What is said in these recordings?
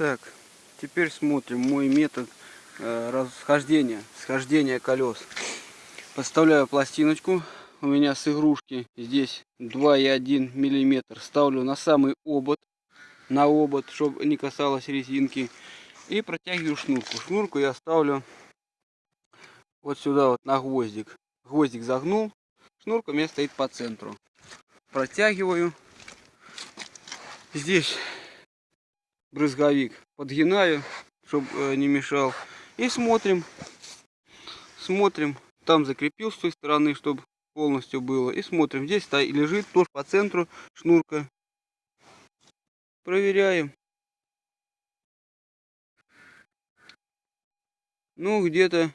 Так, теперь смотрим мой метод э, расхождения, схождения колес. Подставляю пластиночку, у меня с игрушки здесь 2,1 миллиметр. Ставлю на самый обод, на обод, чтобы не касалось резинки. И протягиваю шнурку. Шнурку я ставлю вот сюда вот на гвоздик. Гвоздик загнул, шнурка у меня стоит по центру. Протягиваю. Здесь брызговик подгинаю, чтобы э, не мешал. И смотрим, смотрим. Там закрепил с той стороны, чтобы полностью было. И смотрим, здесь лежит тоже по центру шнурка. Проверяем. Ну, где-то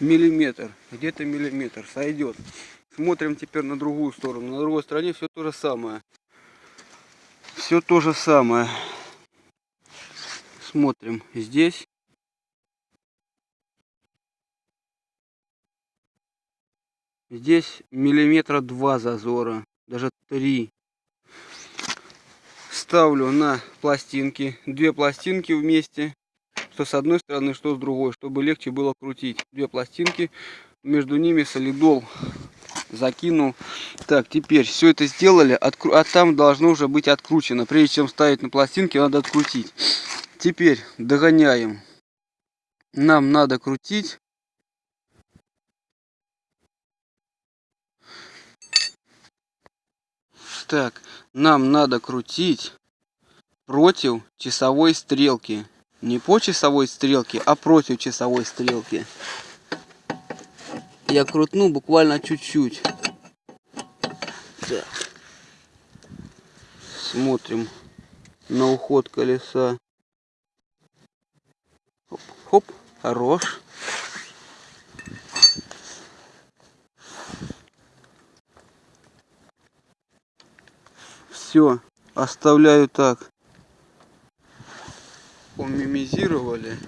миллиметр. Где-то миллиметр сойдет. Смотрим теперь на другую сторону. На другой стороне все то же самое все то же самое. Смотрим здесь. Здесь миллиметра два зазора, даже три. Ставлю на пластинки, две пластинки вместе, что с одной стороны, что с другой, чтобы легче было крутить. Две пластинки, между ними солидол закинул. Так, теперь все это сделали, откру... а там должно уже быть откручено. Прежде чем ставить на пластинки, надо открутить. Теперь догоняем. Нам надо крутить. Так, нам надо крутить против часовой стрелки. Не по часовой стрелке, а против часовой стрелки я крутну буквально чуть-чуть. Смотрим на уход колеса. Хоп, хоп, хорош. Все, оставляю так. Помимизировали.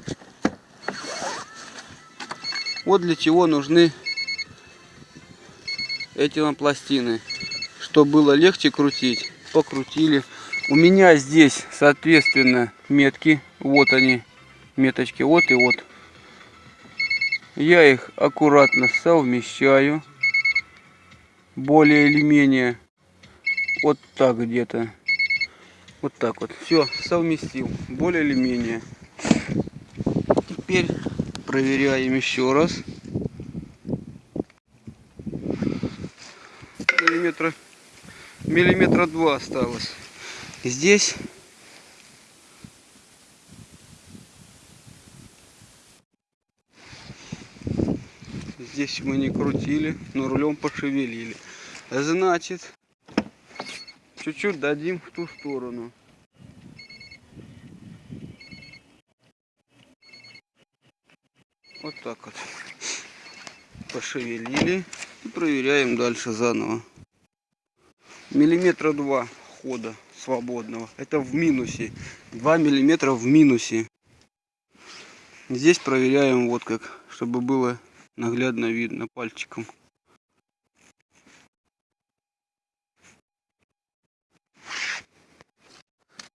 Вот для чего нужны эти нам пластины, чтобы было легче крутить. Покрутили. У меня здесь, соответственно, метки. Вот они, меточки, вот и вот. Я их аккуратно совмещаю. Более или менее. Вот так где-то. Вот так вот. Все, совместил. Более или менее. Теперь проверяем еще раз. Миллиметра, миллиметра два осталось. Здесь Здесь мы не крутили, но рулем пошевелили. Значит, чуть-чуть дадим в ту сторону. Вот так вот. Пошевелили и проверяем дальше заново миллиметра два хода свободного. Это в минусе. 2 миллиметра в минусе. Здесь проверяем вот как, чтобы было наглядно видно пальчиком.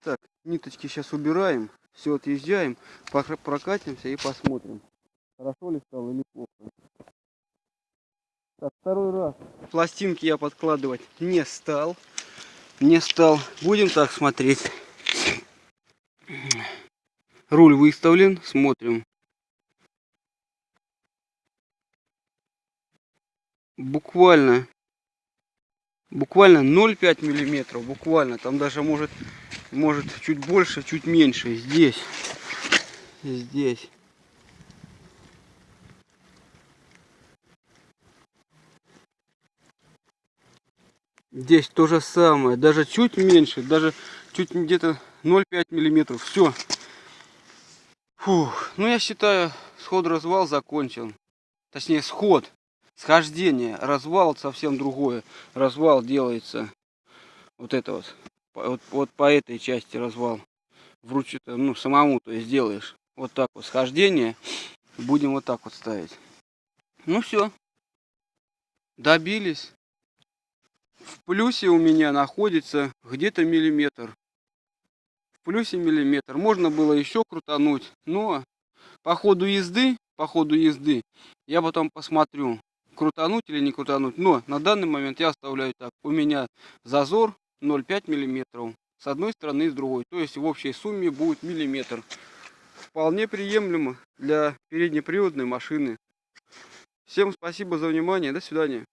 Так, ниточки сейчас убираем, все отъезжаем, прокатимся и посмотрим, хорошо ли стало или плохо. Так, второй раз. Пластинки я подкладывать не стал. Не стал. Будем так смотреть. Руль выставлен. Смотрим. Буквально. Буквально 0,5 миллиметров. Буквально. Там даже может, может чуть больше, чуть меньше. Здесь. Здесь. Здесь то же самое, даже чуть меньше, даже чуть где-то 0,5 миллиметров. Все. Фух. Ну я считаю, сход-развал закончен. Точнее, сход, схождение. Развал совсем другое. Развал делается вот это вот. Вот, вот по этой части развал. Вручную, ну, самому, то есть делаешь. Вот так вот схождение. Будем вот так вот ставить. Ну все. Добились. В плюсе у меня находится где-то миллиметр. В плюсе миллиметр. Можно было еще крутануть, но по ходу езды, по ходу езды, я потом посмотрю, крутануть или не крутануть. Но на данный момент я оставляю так. У меня зазор 0,5 миллиметров с одной стороны и с другой. То есть в общей сумме будет миллиметр. Вполне приемлемо для переднеприводной машины. Всем спасибо за внимание. До свидания.